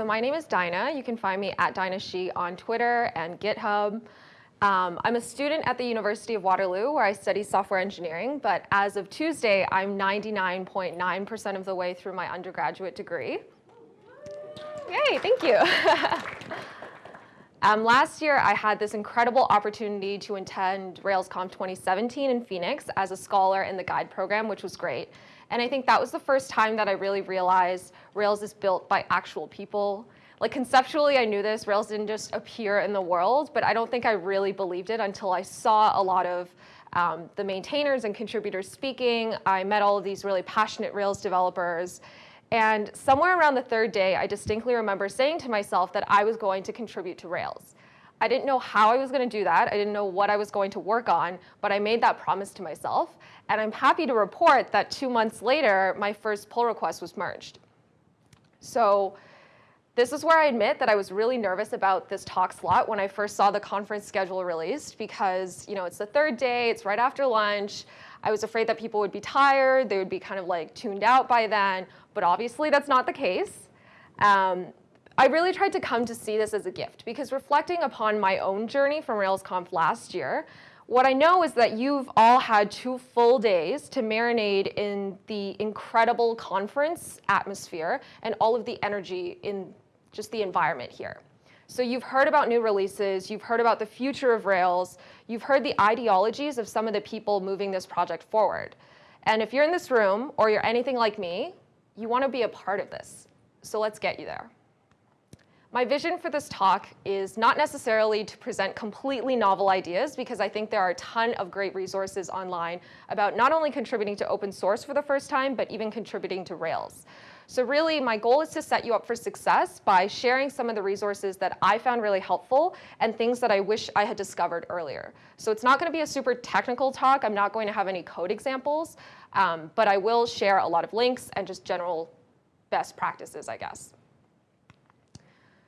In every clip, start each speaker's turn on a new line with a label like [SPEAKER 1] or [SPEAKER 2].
[SPEAKER 1] so my name is Dinah. You can find me at Dinah She on Twitter and GitHub. Um, I'm a student at the University of Waterloo where I study software engineering, but as of Tuesday, I'm 99.9% of the way through my undergraduate degree. Yay, thank you. um, last year, I had this incredible opportunity to attend RailsConf 2017 in Phoenix as a scholar in the guide program, which was great. And I think that was the first time that I really realized Rails is built by actual people. Like conceptually, I knew this. Rails didn't just appear in the world, but I don't think I really believed it until I saw a lot of um, the maintainers and contributors speaking. I met all of these really passionate Rails developers. And somewhere around the third day, I distinctly remember saying to myself that I was going to contribute to Rails. I didn't know how I was going to do that. I didn't know what I was going to work on, but I made that promise to myself. And I'm happy to report that two months later, my first pull request was merged. So this is where I admit that I was really nervous about this talk slot when I first saw the conference schedule released because you know it's the third day, it's right after lunch. I was afraid that people would be tired, they would be kind of like tuned out by then, but obviously that's not the case. Um, I really tried to come to see this as a gift because reflecting upon my own journey from RailsConf last year, what I know is that you've all had two full days to marinate in the incredible conference atmosphere and all of the energy in just the environment here. So you've heard about new releases, you've heard about the future of Rails, you've heard the ideologies of some of the people moving this project forward. And if you're in this room or you're anything like me, you want to be a part of this. So let's get you there. My vision for this talk is not necessarily to present completely novel ideas because I think there are a ton of great resources online about not only contributing to open source for the first time, but even contributing to Rails. So really, my goal is to set you up for success by sharing some of the resources that I found really helpful and things that I wish I had discovered earlier. So it's not going to be a super technical talk. I'm not going to have any code examples, um, but I will share a lot of links and just general best practices, I guess.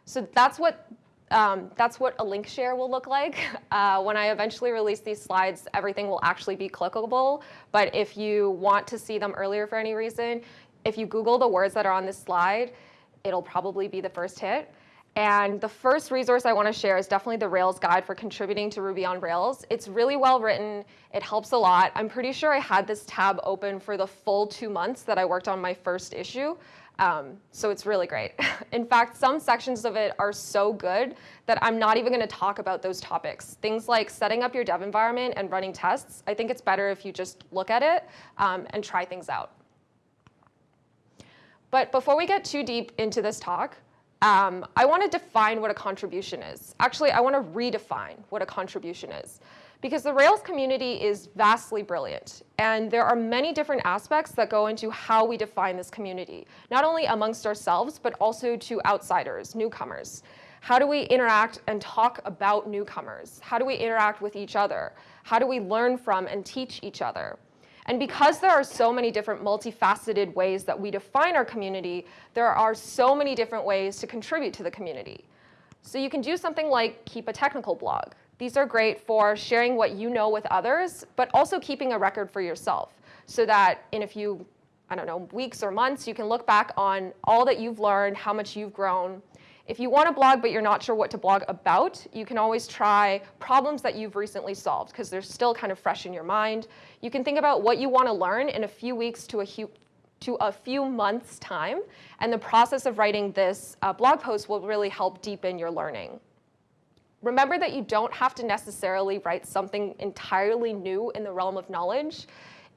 [SPEAKER 1] So that's what, um, that's what a link share will look like. Uh, when I eventually release these slides, everything will actually be clickable. But if you want to see them earlier for any reason, if you Google the words that are on this slide, it'll probably be the first hit. And the first resource I want to share is definitely the Rails guide for contributing to Ruby on Rails. It's really well written. It helps a lot. I'm pretty sure I had this tab open for the full two months that I worked on my first issue. Um, so it's really great. In fact, some sections of it are so good that I'm not even going to talk about those topics. Things like setting up your dev environment and running tests, I think it's better if you just look at it um, and try things out. But before we get too deep into this talk, um, I want to define what a contribution is. Actually, I want to redefine what a contribution is because the Rails community is vastly brilliant. And there are many different aspects that go into how we define this community, not only amongst ourselves, but also to outsiders, newcomers. How do we interact and talk about newcomers? How do we interact with each other? How do we learn from and teach each other? And because there are so many different multifaceted ways that we define our community, there are so many different ways to contribute to the community. So you can do something like keep a technical blog. These are great for sharing what you know with others, but also keeping a record for yourself so that in a few, I don't know, weeks or months, you can look back on all that you've learned, how much you've grown. If you want to blog but you're not sure what to blog about, you can always try problems that you've recently solved because they're still kind of fresh in your mind. You can think about what you want to learn in a few weeks to a, to a few months time, and the process of writing this uh, blog post will really help deepen your learning. Remember that you don't have to necessarily write something entirely new in the realm of knowledge.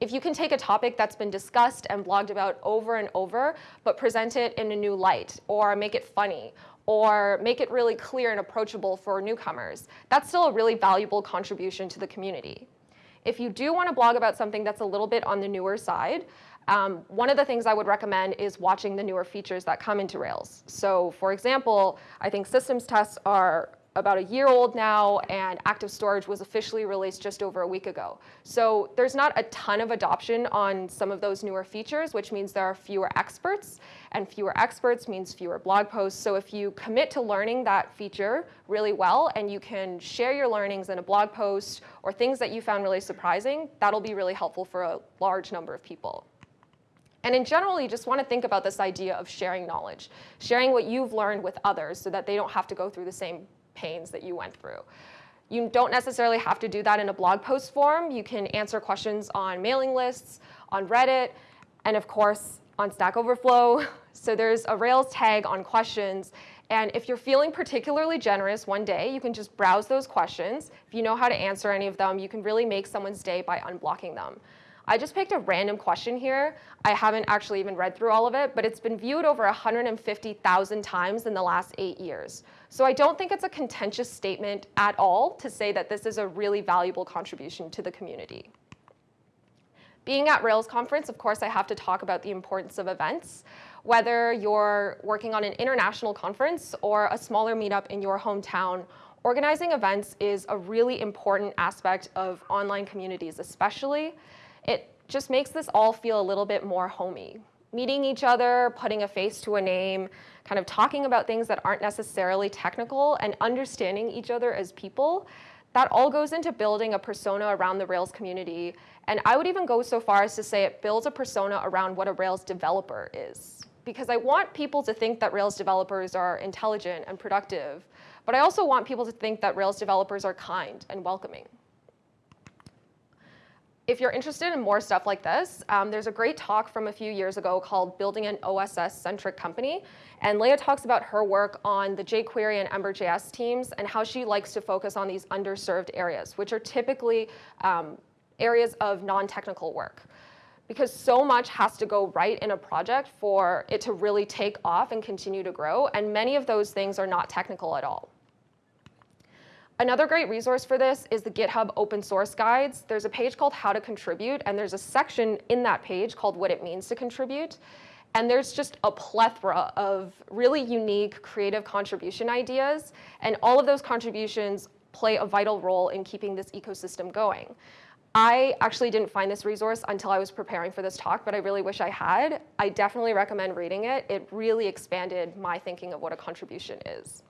[SPEAKER 1] If you can take a topic that's been discussed and blogged about over and over, but present it in a new light, or make it funny, or make it really clear and approachable for newcomers, that's still a really valuable contribution to the community. If you do want to blog about something that's a little bit on the newer side, um, one of the things I would recommend is watching the newer features that come into Rails. So for example, I think systems tests are about a year old now, and active storage was officially released just over a week ago. So there's not a ton of adoption on some of those newer features, which means there are fewer experts, and fewer experts means fewer blog posts. So if you commit to learning that feature really well, and you can share your learnings in a blog post or things that you found really surprising, that'll be really helpful for a large number of people. And in general, you just want to think about this idea of sharing knowledge, sharing what you've learned with others so that they don't have to go through the same pains that you went through. You don't necessarily have to do that in a blog post form. You can answer questions on mailing lists, on Reddit, and of course, on Stack Overflow. So there's a Rails tag on questions. And if you're feeling particularly generous one day, you can just browse those questions. If you know how to answer any of them, you can really make someone's day by unblocking them. I just picked a random question here. I haven't actually even read through all of it, but it's been viewed over 150,000 times in the last eight years. So I don't think it's a contentious statement at all to say that this is a really valuable contribution to the community. Being at Rails conference, of course, I have to talk about the importance of events. Whether you're working on an international conference or a smaller meetup in your hometown, organizing events is a really important aspect of online communities, especially. It just makes this all feel a little bit more homey. Meeting each other, putting a face to a name, kind of talking about things that aren't necessarily technical and understanding each other as people that all goes into building a persona around the Rails community. And I would even go so far as to say it builds a persona around what a Rails developer is. Because I want people to think that Rails developers are intelligent and productive, but I also want people to think that Rails developers are kind and welcoming if you're interested in more stuff like this, um, there's a great talk from a few years ago called Building an OSS-Centric Company. And Leah talks about her work on the jQuery and Ember.js teams and how she likes to focus on these underserved areas, which are typically um, areas of non-technical work. Because so much has to go right in a project for it to really take off and continue to grow. And many of those things are not technical at all. Another great resource for this is the GitHub open source guides. There's a page called How to Contribute, and there's a section in that page called What It Means to Contribute. And there's just a plethora of really unique creative contribution ideas, and all of those contributions play a vital role in keeping this ecosystem going. I actually didn't find this resource until I was preparing for this talk, but I really wish I had. I definitely recommend reading it. It really expanded my thinking of what a contribution is.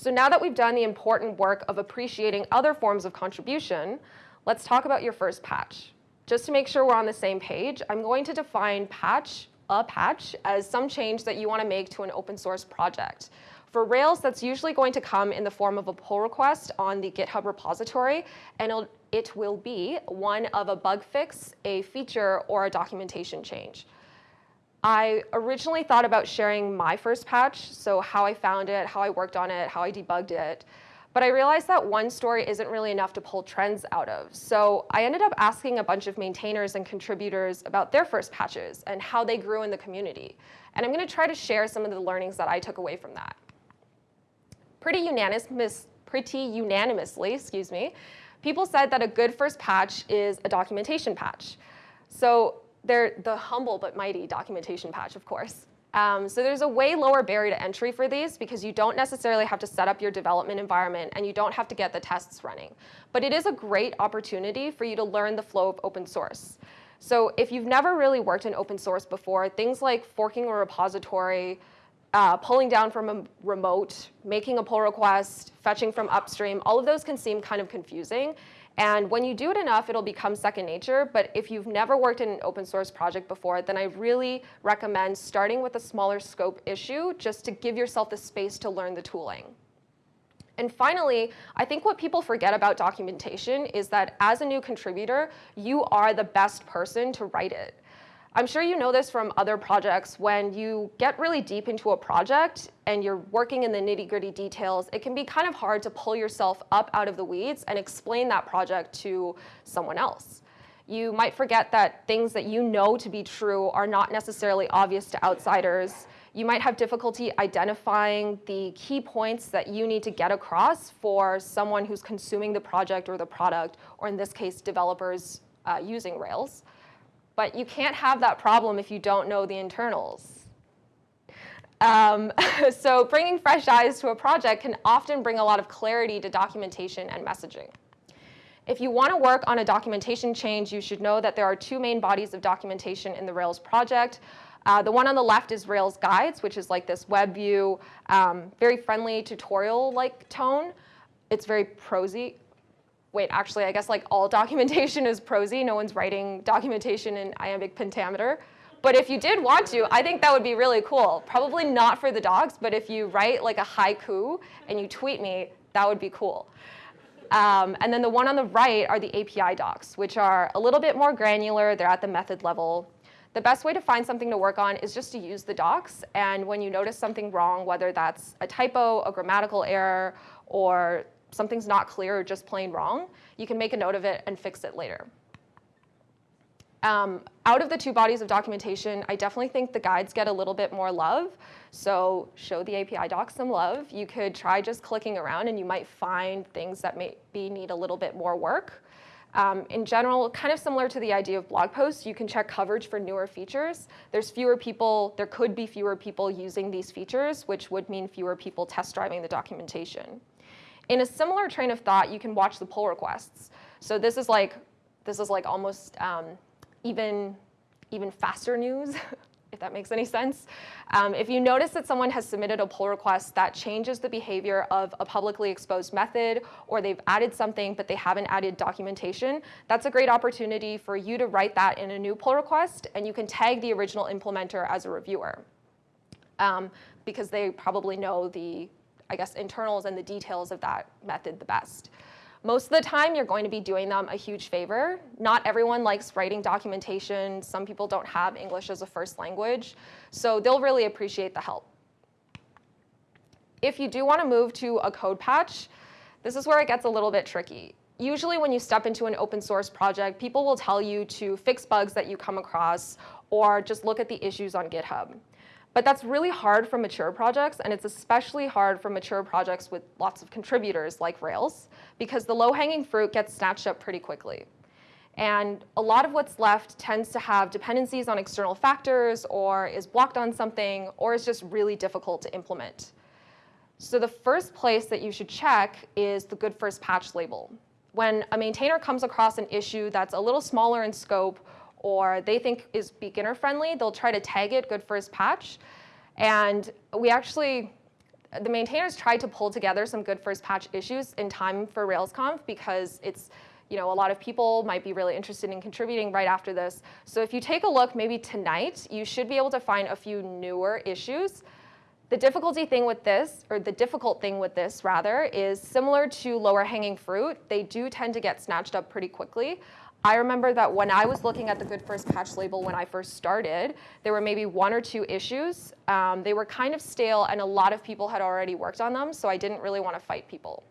[SPEAKER 1] So now that we've done the important work of appreciating other forms of contribution, let's talk about your first patch. Just to make sure we're on the same page, I'm going to define patch, a patch, as some change that you want to make to an open source project. For Rails, that's usually going to come in the form of a pull request on the GitHub repository, and it will be one of a bug fix, a feature, or a documentation change. I originally thought about sharing my first patch, so how I found it, how I worked on it, how I debugged it. But I realized that one story isn't really enough to pull trends out of. So I ended up asking a bunch of maintainers and contributors about their first patches and how they grew in the community. And I'm going to try to share some of the learnings that I took away from that. Pretty, unanimous, pretty unanimously, excuse me, people said that a good first patch is a documentation patch. So they're the humble but mighty documentation patch, of course. Um, so there's a way lower barrier to entry for these because you don't necessarily have to set up your development environment and you don't have to get the tests running. But it is a great opportunity for you to learn the flow of open source. So if you've never really worked in open source before, things like forking a repository, uh, pulling down from a remote, making a pull request, fetching from upstream, all of those can seem kind of confusing. And when you do it enough, it'll become second nature. But if you've never worked in an open source project before, then I really recommend starting with a smaller scope issue just to give yourself the space to learn the tooling. And finally, I think what people forget about documentation is that as a new contributor, you are the best person to write it. I'm sure you know this from other projects. When you get really deep into a project and you're working in the nitty gritty details, it can be kind of hard to pull yourself up out of the weeds and explain that project to someone else. You might forget that things that you know to be true are not necessarily obvious to outsiders. You might have difficulty identifying the key points that you need to get across for someone who's consuming the project or the product, or in this case, developers uh, using Rails. But you can't have that problem if you don't know the internals. Um, so bringing fresh eyes to a project can often bring a lot of clarity to documentation and messaging. If you want to work on a documentation change, you should know that there are two main bodies of documentation in the Rails project. Uh, the one on the left is Rails Guides, which is like this web view, um, very friendly tutorial-like tone. It's very prosy. Wait, actually, I guess like all documentation is prosy. No one's writing documentation in iambic pentameter. But if you did want to, I think that would be really cool. Probably not for the dogs, but if you write like a haiku and you tweet me, that would be cool. Um, and then the one on the right are the API docs, which are a little bit more granular. They're at the method level. The best way to find something to work on is just to use the docs. And when you notice something wrong, whether that's a typo, a grammatical error, or something's not clear or just plain wrong, you can make a note of it and fix it later. Um, out of the two bodies of documentation, I definitely think the guides get a little bit more love. So show the API docs some love. You could try just clicking around and you might find things that maybe need a little bit more work. Um, in general, kind of similar to the idea of blog posts, you can check coverage for newer features. There's fewer people, there could be fewer people using these features, which would mean fewer people test driving the documentation. In a similar train of thought, you can watch the pull requests. So this is like, this is like almost um, even, even faster news, if that makes any sense. Um, if you notice that someone has submitted a pull request that changes the behavior of a publicly exposed method, or they've added something but they haven't added documentation, that's a great opportunity for you to write that in a new pull request, and you can tag the original implementer as a reviewer. Um, because they probably know the, I guess, internals and the details of that method the best. Most of the time, you're going to be doing them a huge favor. Not everyone likes writing documentation. Some people don't have English as a first language. So they'll really appreciate the help. If you do want to move to a code patch, this is where it gets a little bit tricky. Usually when you step into an open source project, people will tell you to fix bugs that you come across or just look at the issues on GitHub. But that's really hard for mature projects, and it's especially hard for mature projects with lots of contributors like Rails, because the low-hanging fruit gets snatched up pretty quickly. And a lot of what's left tends to have dependencies on external factors, or is blocked on something, or is just really difficult to implement. So the first place that you should check is the good first patch label. When a maintainer comes across an issue that's a little smaller in scope or they think is beginner friendly, they'll try to tag it good first patch. And we actually, the maintainers tried to pull together some good first patch issues in time for RailsConf because it's, you know, a lot of people might be really interested in contributing right after this. So if you take a look maybe tonight, you should be able to find a few newer issues. The difficulty thing with this, or the difficult thing with this rather, is similar to lower hanging fruit. They do tend to get snatched up pretty quickly. I remember that when I was looking at the Good First Patch label when I first started, there were maybe one or two issues. Um, they were kind of stale and a lot of people had already worked on them, so I didn't really want to fight people.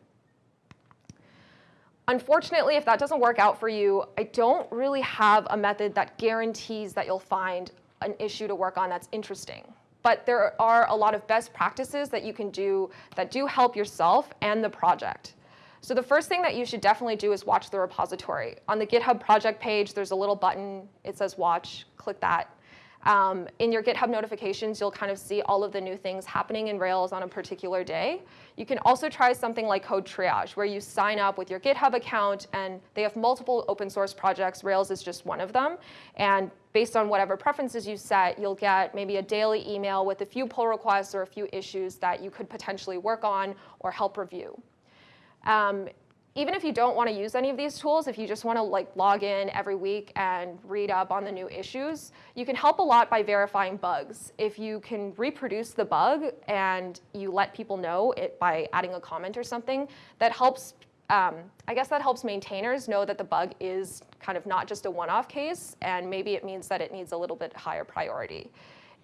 [SPEAKER 1] Unfortunately, if that doesn't work out for you, I don't really have a method that guarantees that you'll find an issue to work on that's interesting. But there are a lot of best practices that you can do that do help yourself and the project. So the first thing that you should definitely do is watch the repository. On the GitHub project page, there's a little button. It says watch. Click that. Um, in your GitHub notifications, you'll kind of see all of the new things happening in Rails on a particular day. You can also try something like Code Triage, where you sign up with your GitHub account, and they have multiple open source projects. Rails is just one of them. And based on whatever preferences you set, you'll get maybe a daily email with a few pull requests or a few issues that you could potentially work on or help review. Um, even if you don't want to use any of these tools, if you just want to like log in every week and read up on the new issues, you can help a lot by verifying bugs. If you can reproduce the bug and you let people know it by adding a comment or something, that helps, um, I guess that helps maintainers know that the bug is kind of not just a one-off case, and maybe it means that it needs a little bit higher priority.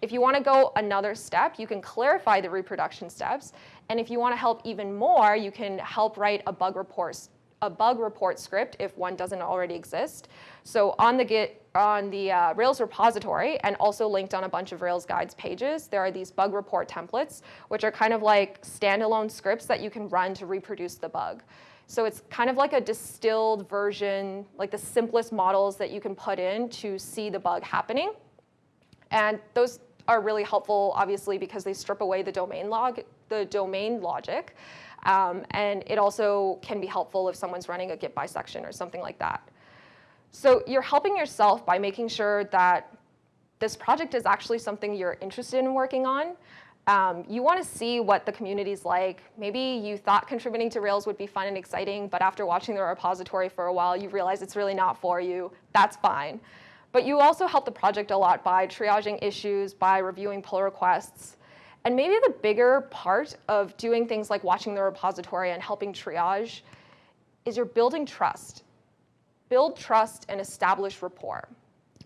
[SPEAKER 1] If you want to go another step, you can clarify the reproduction steps. And if you want to help even more, you can help write a bug report, a bug report script if one doesn't already exist. So on the Git, on the uh, Rails repository, and also linked on a bunch of Rails guides pages, there are these bug report templates, which are kind of like standalone scripts that you can run to reproduce the bug. So it's kind of like a distilled version, like the simplest models that you can put in to see the bug happening. And those are really helpful, obviously, because they strip away the domain log, the domain logic. Um, and it also can be helpful if someone's running a git bisection or something like that. So you're helping yourself by making sure that this project is actually something you're interested in working on. Um, you want to see what the community's like. Maybe you thought contributing to Rails would be fun and exciting, but after watching the repository for a while, you realize it's really not for you. That's fine. But you also help the project a lot by triaging issues, by reviewing pull requests. And maybe the bigger part of doing things like watching the repository and helping triage is you're building trust. Build trust and establish rapport.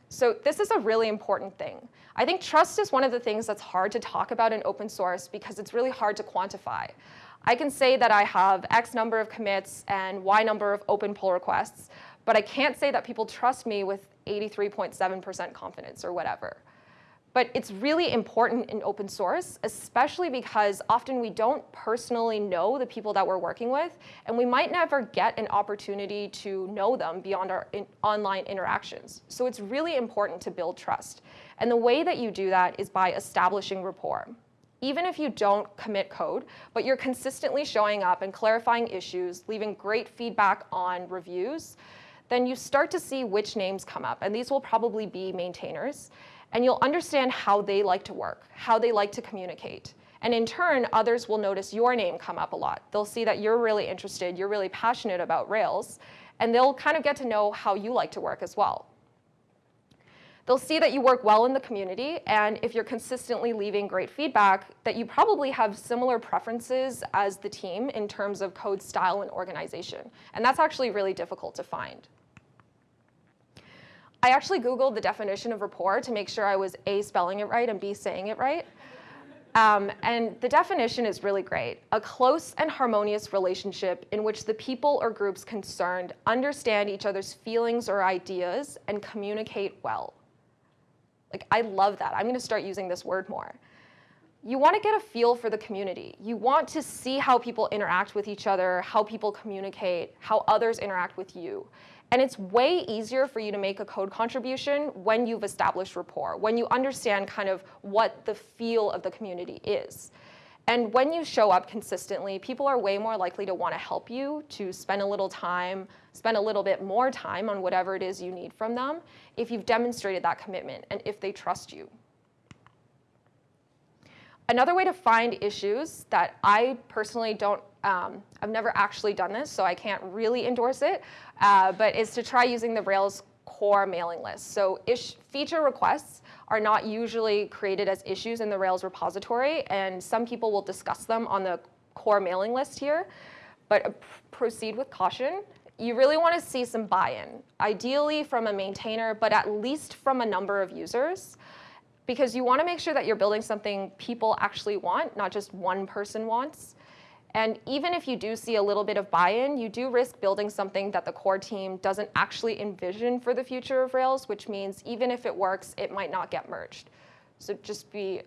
[SPEAKER 1] So this is a really important thing. I think trust is one of the things that's hard to talk about in open source because it's really hard to quantify. I can say that I have X number of commits and Y number of open pull requests, but I can't say that people trust me with 83.7% confidence or whatever. But it's really important in open source, especially because often we don't personally know the people that we're working with, and we might never get an opportunity to know them beyond our in online interactions. So it's really important to build trust. And the way that you do that is by establishing rapport. Even if you don't commit code, but you're consistently showing up and clarifying issues, leaving great feedback on reviews, then you start to see which names come up. And these will probably be maintainers and you'll understand how they like to work, how they like to communicate. And in turn, others will notice your name come up a lot. They'll see that you're really interested, you're really passionate about Rails, and they'll kind of get to know how you like to work as well. They'll see that you work well in the community, and if you're consistently leaving great feedback, that you probably have similar preferences as the team in terms of code style and organization. And that's actually really difficult to find. I actually Googled the definition of rapport to make sure I was A, spelling it right, and B, saying it right. Um, and the definition is really great. A close and harmonious relationship in which the people or groups concerned understand each other's feelings or ideas and communicate well. Like, I love that. I'm going to start using this word more. You want to get a feel for the community. You want to see how people interact with each other, how people communicate, how others interact with you. And it's way easier for you to make a code contribution when you've established rapport, when you understand kind of what the feel of the community is. And when you show up consistently, people are way more likely to want to help you, to spend a little time, spend a little bit more time on whatever it is you need from them, if you've demonstrated that commitment and if they trust you. Another way to find issues that I personally don't um, I've never actually done this, so I can't really endorse it, uh, but is to try using the Rails core mailing list. So feature requests are not usually created as issues in the Rails repository, and some people will discuss them on the core mailing list here, but proceed with caution. You really want to see some buy-in, ideally from a maintainer, but at least from a number of users because you want to make sure that you're building something people actually want, not just one person wants. And even if you do see a little bit of buy-in, you do risk building something that the core team doesn't actually envision for the future of Rails, which means even if it works, it might not get merged. So just be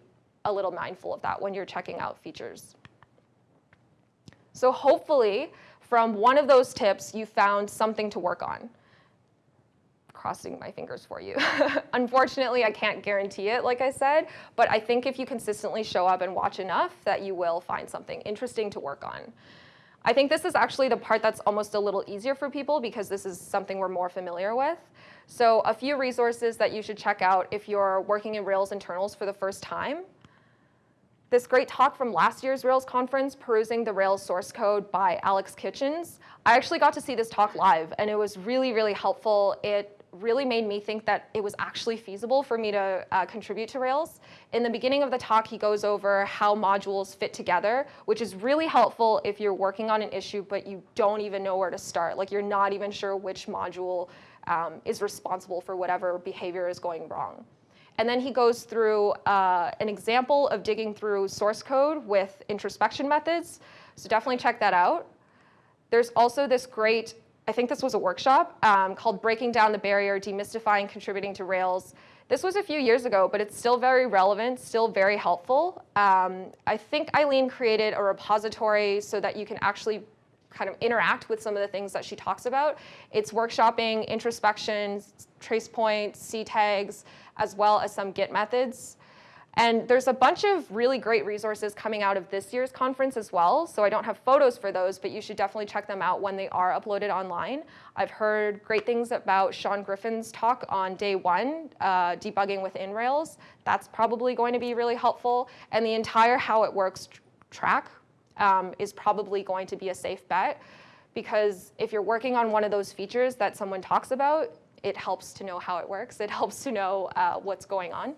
[SPEAKER 1] a little mindful of that when you're checking out features. So hopefully, from one of those tips, you found something to work on crossing my fingers for you. Unfortunately, I can't guarantee it, like I said, but I think if you consistently show up and watch enough that you will find something interesting to work on. I think this is actually the part that's almost a little easier for people because this is something we're more familiar with. So a few resources that you should check out if you're working in Rails internals for the first time. This great talk from last year's Rails conference, Perusing the Rails Source Code by Alex Kitchens. I actually got to see this talk live, and it was really, really helpful. It really made me think that it was actually feasible for me to uh, contribute to Rails. In the beginning of the talk, he goes over how modules fit together, which is really helpful if you're working on an issue but you don't even know where to start. Like you're not even sure which module um, is responsible for whatever behavior is going wrong. And then he goes through uh, an example of digging through source code with introspection methods. So definitely check that out. There's also this great I think this was a workshop um, called Breaking Down the Barrier, Demystifying Contributing to Rails. This was a few years ago, but it's still very relevant, still very helpful. Um, I think Eileen created a repository so that you can actually kind of interact with some of the things that she talks about. It's workshopping, introspection, trace points, C tags, as well as some Git methods. And there's a bunch of really great resources coming out of this year's conference as well. So I don't have photos for those, but you should definitely check them out when they are uploaded online. I've heard great things about Sean Griffin's talk on day one, uh, debugging within Rails. That's probably going to be really helpful. And the entire how it works tr track um, is probably going to be a safe bet because if you're working on one of those features that someone talks about, it helps to know how it works. It helps to know uh, what's going on.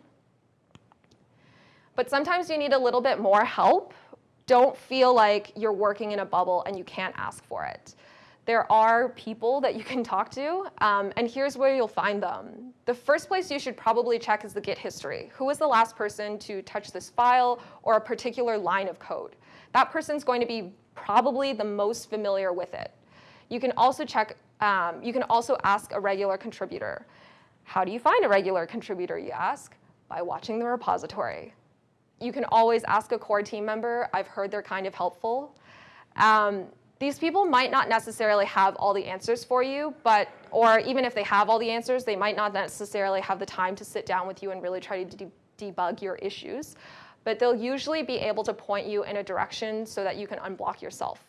[SPEAKER 1] But sometimes you need a little bit more help. Don't feel like you're working in a bubble and you can't ask for it. There are people that you can talk to, um, and here's where you'll find them. The first place you should probably check is the Git history. Who was the last person to touch this file or a particular line of code? That person's going to be probably the most familiar with it. You can also check, um, you can also ask a regular contributor. How do you find a regular contributor, you ask? By watching the repository you can always ask a core team member. I've heard they're kind of helpful. Um, these people might not necessarily have all the answers for you, but or even if they have all the answers, they might not necessarily have the time to sit down with you and really try to de debug your issues. But they'll usually be able to point you in a direction so that you can unblock yourself.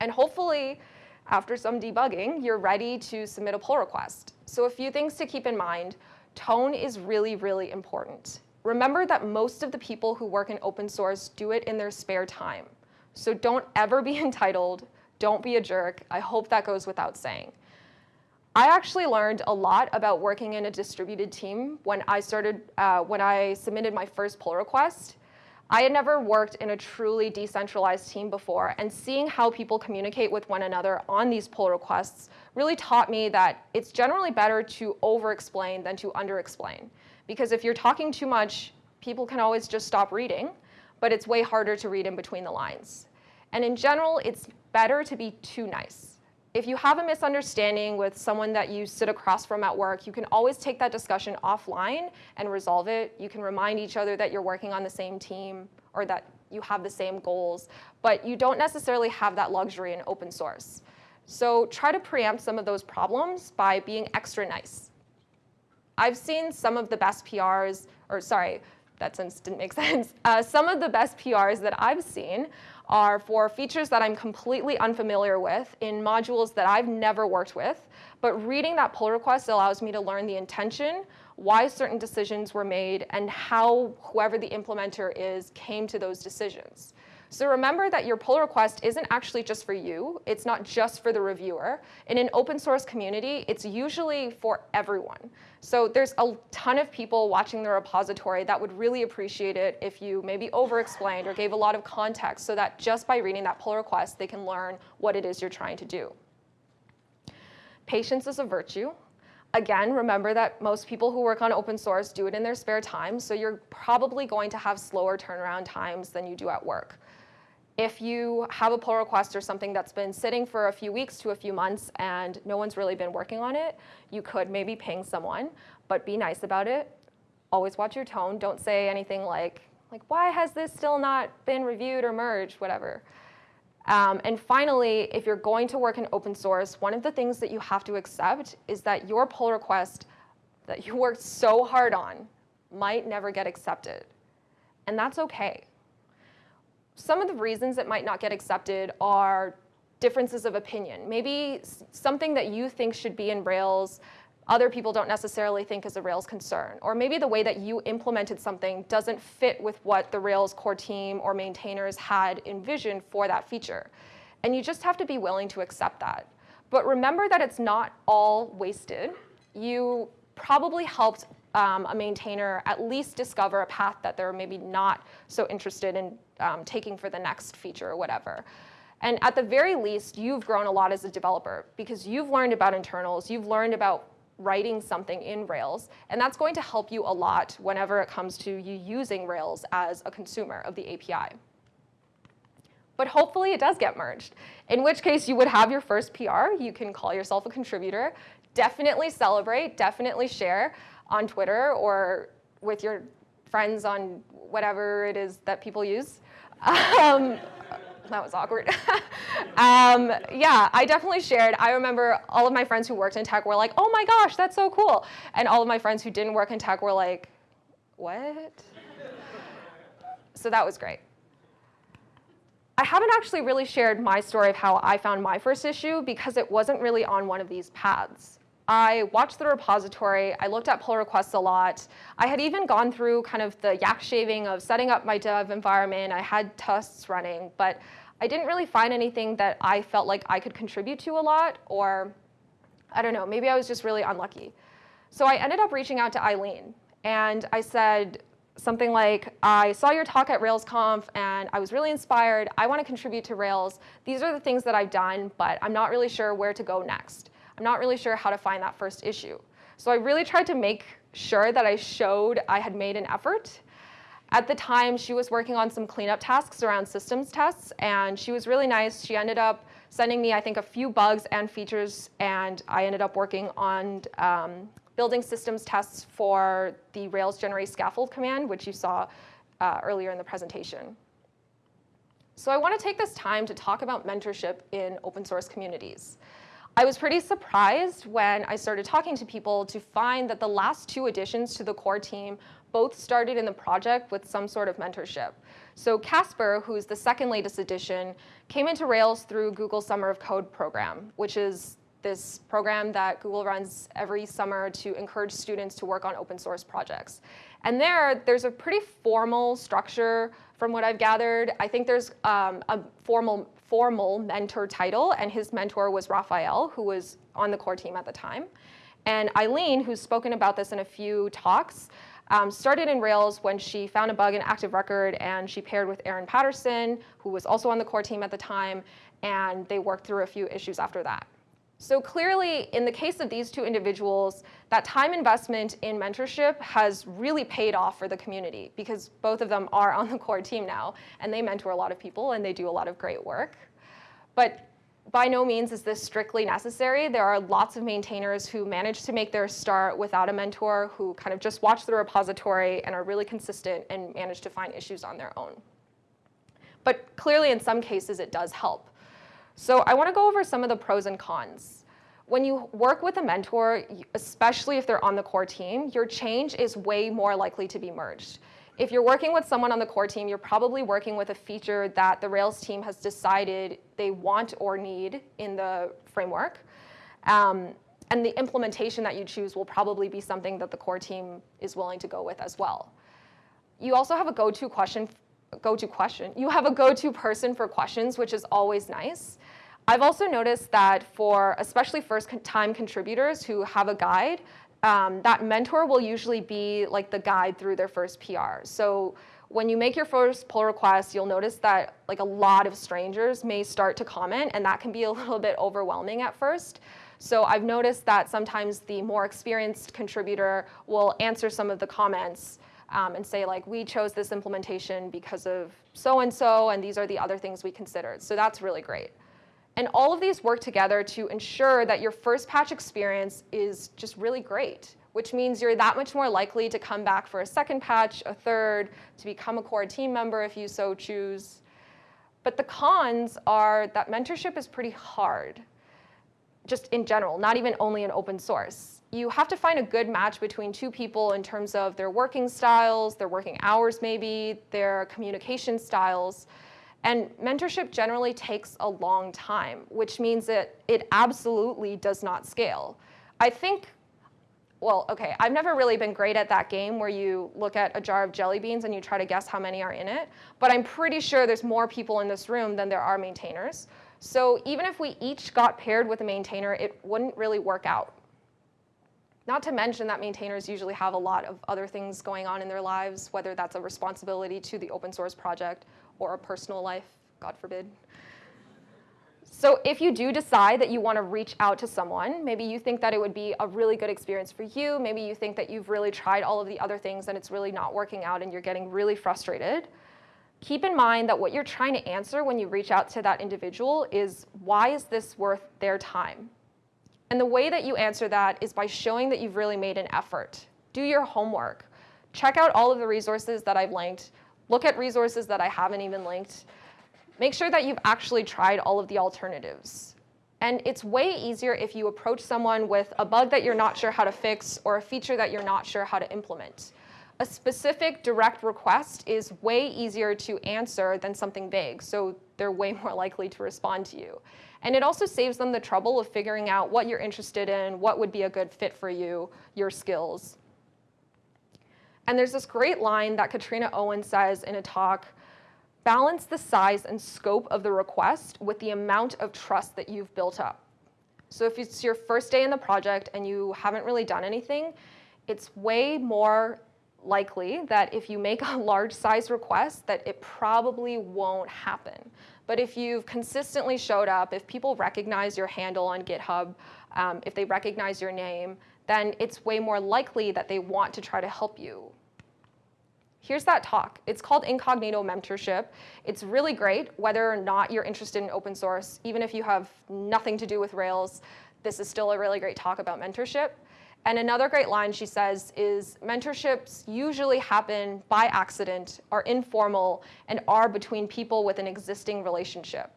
[SPEAKER 1] And hopefully, after some debugging, you're ready to submit a pull request. So a few things to keep in mind. Tone is really, really important. Remember that most of the people who work in open source do it in their spare time. So don't ever be entitled, don't be a jerk. I hope that goes without saying. I actually learned a lot about working in a distributed team when I started, uh, when I submitted my first pull request. I had never worked in a truly decentralized team before, and seeing how people communicate with one another on these pull requests really taught me that it's generally better to over-explain than to under-explain. Because if you're talking too much, people can always just stop reading, but it's way harder to read in between the lines. And in general, it's better to be too nice. If you have a misunderstanding with someone that you sit across from at work, you can always take that discussion offline and resolve it. You can remind each other that you're working on the same team or that you have the same goals, but you don't necessarily have that luxury in open source. So try to preempt some of those problems by being extra nice. I've seen some of the best PRs, or sorry, that sentence didn't make sense. Uh, some of the best PRs that I've seen are for features that I'm completely unfamiliar with in modules that I've never worked with, but reading that pull request allows me to learn the intention, why certain decisions were made, and how whoever the implementer is came to those decisions. So remember that your pull request isn't actually just for you. It's not just for the reviewer. In an open source community, it's usually for everyone. So there's a ton of people watching the repository that would really appreciate it if you maybe over-explained or gave a lot of context so that just by reading that pull request, they can learn what it is you're trying to do. Patience is a virtue. Again, remember that most people who work on open source do it in their spare time, so you're probably going to have slower turnaround times than you do at work. If you have a pull request or something that's been sitting for a few weeks to a few months and no one's really been working on it, you could maybe ping someone, but be nice about it. Always watch your tone. Don't say anything like, like why has this still not been reviewed or merged, whatever. Um, and finally, if you're going to work in open source, one of the things that you have to accept is that your pull request that you worked so hard on might never get accepted. And that's okay some of the reasons it might not get accepted are differences of opinion. Maybe something that you think should be in Rails, other people don't necessarily think is a Rails concern. Or maybe the way that you implemented something doesn't fit with what the Rails core team or maintainers had envisioned for that feature. And you just have to be willing to accept that. But remember that it's not all wasted. You probably helped um, a maintainer at least discover a path that they're maybe not so interested in um, taking for the next feature or whatever. And at the very least, you've grown a lot as a developer because you've learned about internals, you've learned about writing something in Rails, and that's going to help you a lot whenever it comes to you using Rails as a consumer of the API. But hopefully it does get merged, in which case you would have your first PR, you can call yourself a contributor, definitely celebrate, definitely share on Twitter or with your friends on whatever it is that people use. Um, that was awkward. um, yeah, I definitely shared. I remember all of my friends who worked in tech were like, oh my gosh, that's so cool. And all of my friends who didn't work in tech were like, what? so that was great. I haven't actually really shared my story of how I found my first issue because it wasn't really on one of these paths. I watched the repository, I looked at pull requests a lot. I had even gone through kind of the yak shaving of setting up my dev environment. I had tests running, but I didn't really find anything that I felt like I could contribute to a lot, or I don't know, maybe I was just really unlucky. So I ended up reaching out to Eileen, and I said, something like, I saw your talk at RailsConf and I was really inspired. I want to contribute to Rails. These are the things that I've done, but I'm not really sure where to go next. I'm not really sure how to find that first issue. So I really tried to make sure that I showed I had made an effort. At the time, she was working on some cleanup tasks around systems tests, and she was really nice. She ended up sending me, I think, a few bugs and features, and I ended up working on um, building systems tests for the Rails generate scaffold command, which you saw uh, earlier in the presentation. So I want to take this time to talk about mentorship in open source communities. I was pretty surprised when I started talking to people to find that the last two additions to the core team both started in the project with some sort of mentorship. So Kasper, who's the second latest addition, came into Rails through Google Summer of Code program, which is this program that Google runs every summer to encourage students to work on open source projects. And there, there's a pretty formal structure from what I've gathered. I think there's um, a formal, formal mentor title, and his mentor was Rafael, who was on the core team at the time. And Eileen, who's spoken about this in a few talks, um, started in Rails when she found a bug in Active Record, and she paired with Aaron Patterson, who was also on the core team at the time, and they worked through a few issues after that. So clearly, in the case of these two individuals, that time investment in mentorship has really paid off for the community because both of them are on the core team now, and they mentor a lot of people, and they do a lot of great work. But by no means is this strictly necessary. There are lots of maintainers who manage to make their start without a mentor, who kind of just watch the repository and are really consistent and manage to find issues on their own. But clearly, in some cases, it does help. So I want to go over some of the pros and cons. When you work with a mentor, especially if they're on the core team, your change is way more likely to be merged. If you're working with someone on the core team, you're probably working with a feature that the Rails team has decided they want or need in the framework. Um, and the implementation that you choose will probably be something that the core team is willing to go with as well. You also have a go-to question, go-to question. You have a go-to person for questions, which is always nice. I've also noticed that for especially first-time contributors who have a guide, um, that mentor will usually be like the guide through their first PR. So when you make your first pull request, you'll notice that like a lot of strangers may start to comment, and that can be a little bit overwhelming at first. So I've noticed that sometimes the more experienced contributor will answer some of the comments um, and say like, we chose this implementation because of so-and-so, and these are the other things we considered. So that's really great. And all of these work together to ensure that your first patch experience is just really great, which means you're that much more likely to come back for a second patch, a third, to become a core team member if you so choose. But the cons are that mentorship is pretty hard, just in general, not even only in open source. You have to find a good match between two people in terms of their working styles, their working hours maybe, their communication styles. And mentorship generally takes a long time, which means that it absolutely does not scale. I think, well, okay, I've never really been great at that game where you look at a jar of jelly beans and you try to guess how many are in it, but I'm pretty sure there's more people in this room than there are maintainers. So even if we each got paired with a maintainer, it wouldn't really work out. Not to mention that maintainers usually have a lot of other things going on in their lives, whether that's a responsibility to the open source project or a personal life, God forbid. So if you do decide that you want to reach out to someone, maybe you think that it would be a really good experience for you, maybe you think that you've really tried all of the other things and it's really not working out and you're getting really frustrated, keep in mind that what you're trying to answer when you reach out to that individual is why is this worth their time? And the way that you answer that is by showing that you've really made an effort. Do your homework. Check out all of the resources that I've linked. Look at resources that I haven't even linked. Make sure that you've actually tried all of the alternatives. And it's way easier if you approach someone with a bug that you're not sure how to fix or a feature that you're not sure how to implement. a specific direct request is way easier to answer than something vague, so they're way more likely to respond to you. And it also saves them the trouble of figuring out what you're interested in, what would be a good fit for you, your skills. And there's this great line that Katrina Owen says in a talk, balance the size and scope of the request with the amount of trust that you've built up. So if it's your first day in the project and you haven't really done anything, it's way more likely that if you make a large size request that it probably won't happen. But if you've consistently showed up, if people recognize your handle on GitHub, um, if they recognize your name, then it's way more likely that they want to try to help you. Here's that talk. It's called Incognito Mentorship. It's really great, whether or not you're interested in open source, even if you have nothing to do with Rails, this is still a really great talk about mentorship. And another great line she says is mentorships usually happen by accident, are informal, and are between people with an existing relationship.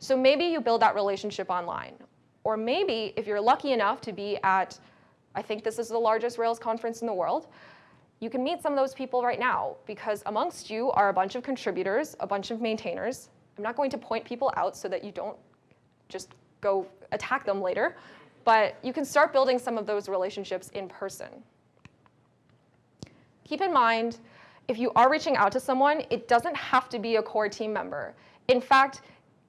[SPEAKER 1] So maybe you build that relationship online. Or maybe if you're lucky enough to be at, I think this is the largest Rails conference in the world, you can meet some of those people right now because amongst you are a bunch of contributors, a bunch of maintainers. I'm not going to point people out so that you don't just go attack them later. But you can start building some of those relationships in person. Keep in mind, if you are reaching out to someone, it doesn't have to be a core team member. In fact,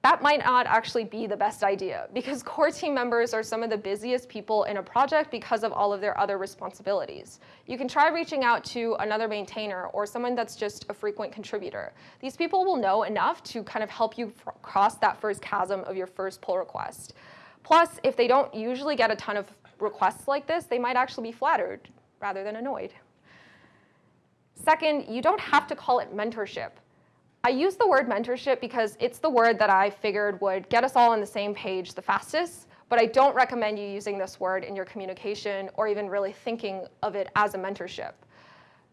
[SPEAKER 1] that might not actually be the best idea because core team members are some of the busiest people in a project because of all of their other responsibilities. You can try reaching out to another maintainer or someone that's just a frequent contributor. These people will know enough to kind of help you cross that first chasm of your first pull request. Plus, if they don't usually get a ton of requests like this, they might actually be flattered rather than annoyed. Second, you don't have to call it mentorship. I use the word mentorship because it's the word that I figured would get us all on the same page the fastest, but I don't recommend you using this word in your communication or even really thinking of it as a mentorship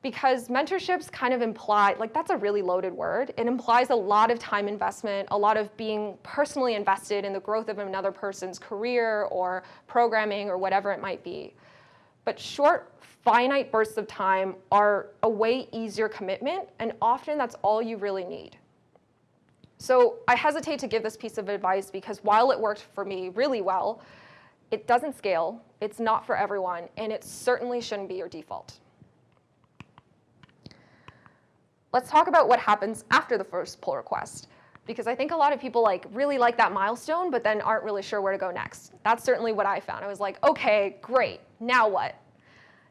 [SPEAKER 1] because mentorships kind of imply, like that's a really loaded word. It implies a lot of time investment, a lot of being personally invested in the growth of another person's career or programming or whatever it might be. But short, finite bursts of time are a way easier commitment, and often that's all you really need. So I hesitate to give this piece of advice because while it worked for me really well, it doesn't scale, it's not for everyone, and it certainly shouldn't be your default. let's talk about what happens after the first pull request. Because I think a lot of people like really like that milestone, but then aren't really sure where to go next. That's certainly what I found. I was like, okay, great, now what?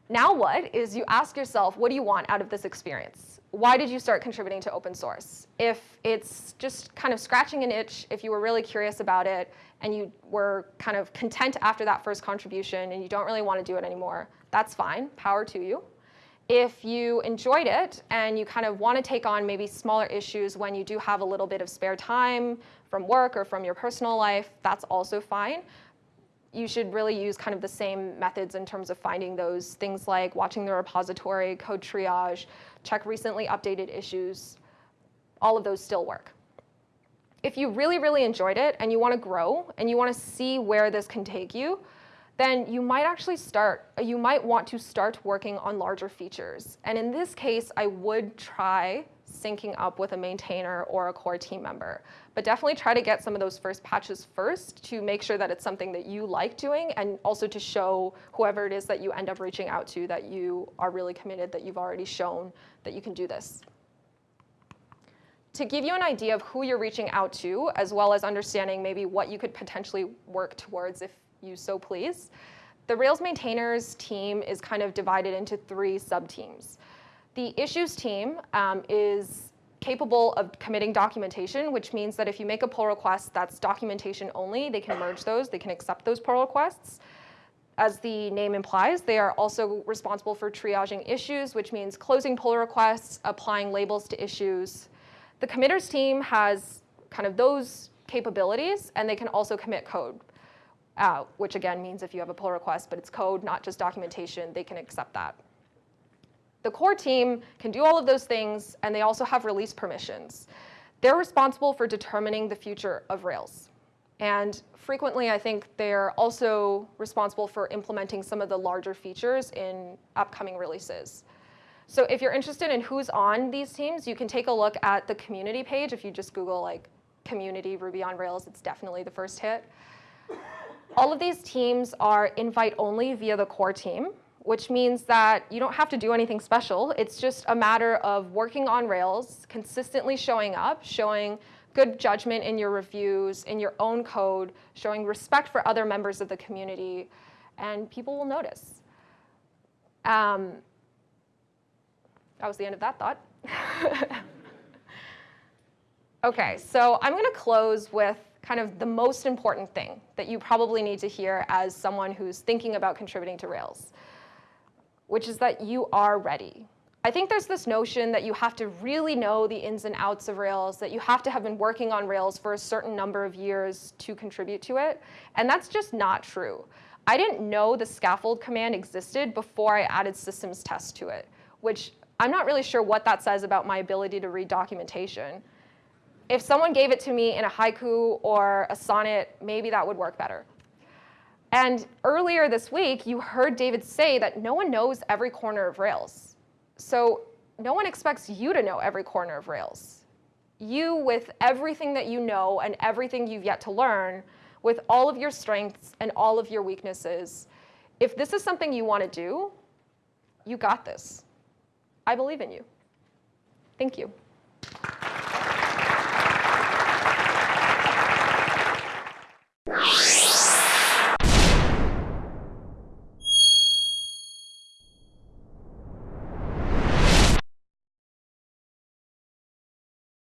[SPEAKER 1] Now what is you ask yourself, what do you want out of this experience? Why did you start contributing to open source? If it's just kind of scratching an itch, if you were really curious about it, and you were kind of content after that first contribution and you don't really want to do it anymore, that's fine, power to you. If you enjoyed it and you kind of want to take on maybe smaller issues when you do have a little bit of spare time from work or from your personal life, that's also fine. You should really use kind of the same methods in terms of finding those things like watching the repository, CodeTriage, check recently updated issues. All of those still work. If you really, really enjoyed it and you want to grow and you want to see where this can take you, then you might actually start, you might want to start working on larger features. And in this case, I would try syncing up with a maintainer or a core team member. But definitely try to get some of those first patches first to make sure that it's something that you like doing and also to show whoever it is that you end up reaching out to that you are really committed, that you've already shown that you can do this. To give you an idea of who you're reaching out to, as well as understanding maybe what you could potentially work towards if you so please. The Rails maintainers team is kind of divided into three sub-teams. The issues team um, is capable of committing documentation, which means that if you make a pull request that's documentation only, they can merge those, they can accept those pull requests. As the name implies, they are also responsible for triaging issues, which means closing pull requests, applying labels to issues. The committers team has kind of those capabilities, and they can also commit code out, which again means if you have a pull request, but it's code, not just documentation, they can accept that. The core team can do all of those things, and they also have release permissions. They're responsible for determining the future of Rails. And frequently, I think they're also responsible for implementing some of the larger features in upcoming releases. So if you're interested in who's on these teams, you can take a look at the community page. If you just Google like community Ruby on Rails, it's definitely the first hit. All of these teams are invite only via the core team, which means that you don't have to do anything special. It's just a matter of working on Rails, consistently showing up, showing good judgment in your reviews, in your own code, showing respect for other members of the community, and people will notice. Um, that was the end of that thought. okay, so I'm going to close with kind of the most important thing that you probably need to hear as someone who's thinking about contributing to Rails, which is that you are ready. I think there's this notion that you have to really know the ins and outs of Rails, that you have to have been working on Rails for a certain number of years to contribute to it, and that's just not true. I didn't know the scaffold command existed before I added systems test to it, which I'm not really sure what that says about my ability to read documentation. If someone gave it to me in a haiku or a sonnet, maybe that would work better. And earlier this week, you heard David say that no one knows every corner of Rails. So no one expects you to know every corner of Rails. You, with everything that you know and everything you've yet to learn, with all of your strengths and all of your weaknesses, if this is something you want to do, you got this. I believe in you. Thank you.